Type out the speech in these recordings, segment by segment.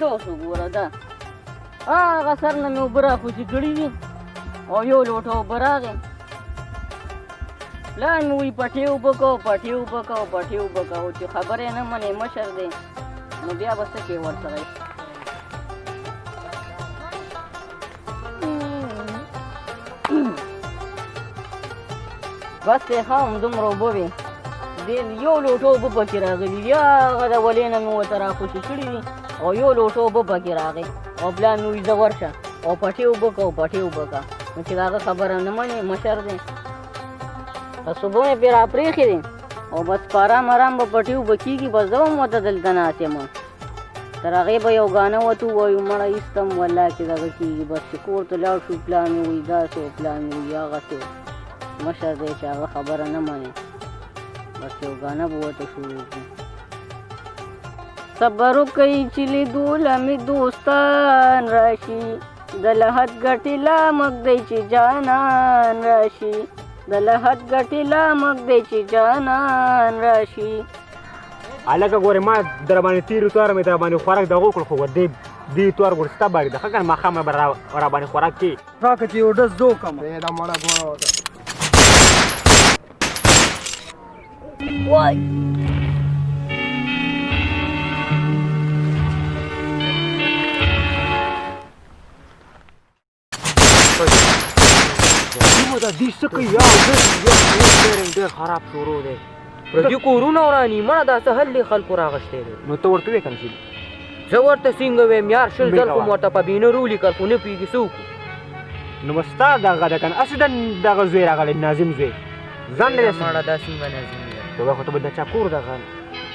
دوس وګوره دا هغه سر نه مې اوبه راخوشي کړي دي او یو لوټه اوبه راغې پلار مې وایي پټې اوبه کوه پټې اوبه کوه پټې اوبه کوه چې خبره یې نه منې مشر دی نو بیا به څه کوې ورسره بس دی ښه همدومره اوبه وې دې یو لوټه اوبه پکې راغلي دي هغه د ولې نه مې ورته راخوشې کړي دي او یو لوټه اوبه پکې راغی او بیا مې ویزه ورشه او پټې اوبه که او پټې اوبه که نو چې د هغه خبره نه منې مشر دی په صبح مې پرې راپرېښې دی او بس په ارام ارام به پټې اوبه کېږي بس زه هم ورته دلته ناست یم تر هغې به یو ګانه وتو وایو مړه ایستم والله چې دغه کېږي بس چې کور ته لاړ شو پلان مې وایي داسې و پلان مې وایي هغسې و مشر دی چې هغه خبره نه منې بس یو ګانه به ورته شروع کړو صبر وکړئ چې لیدو له مې دوستان راشي د لحد ګټې لا مګ دی چې جانان راشي د لحد ګټې لا مګ دی چې جانان راشي هلکه ګورې ما در باندې تېرو توار مې در باندې خوراک دغه وکړ خو دې دې توار ګور ستا باري ده ښه که نه ماښام به را را باندې خوراک کې راکه چې یو ډز زه وکړم دا مړه ګوره وته وای سیمه دا دې څه کوي یا زه یا ډېر ډېر خراب شروع دی پردي کورونه وراني مړه دا څه حل دی خلکو راغشتی دی نو ته ورته وې کنه چې زه ورته څنګه ویم یار شل ځل خو مې ورته په بینر ولیکل خو نه پوهېږي څه وکړو نو بس ستا دغه ده که نه هسې د دغه زوی راغلی ناظم زوی ځان له مړه دا څنګه ناظم دی خو ته به د چا کور دغه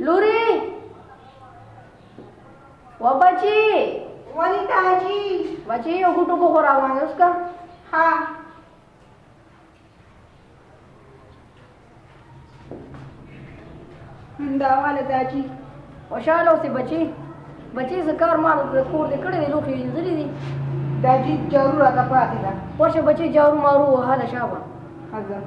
لوري و بچي ولی تاجي بچي یو ګټو کو خورا باندې اوس کا ها دا والا تاجي خوشاله اوسې بچي بچي زکار ما د کور دې کړې لوخي وینځلې دي دا جی جارو راته پاتې ده ورشه بچي جارو مارو وهله شابه حضرت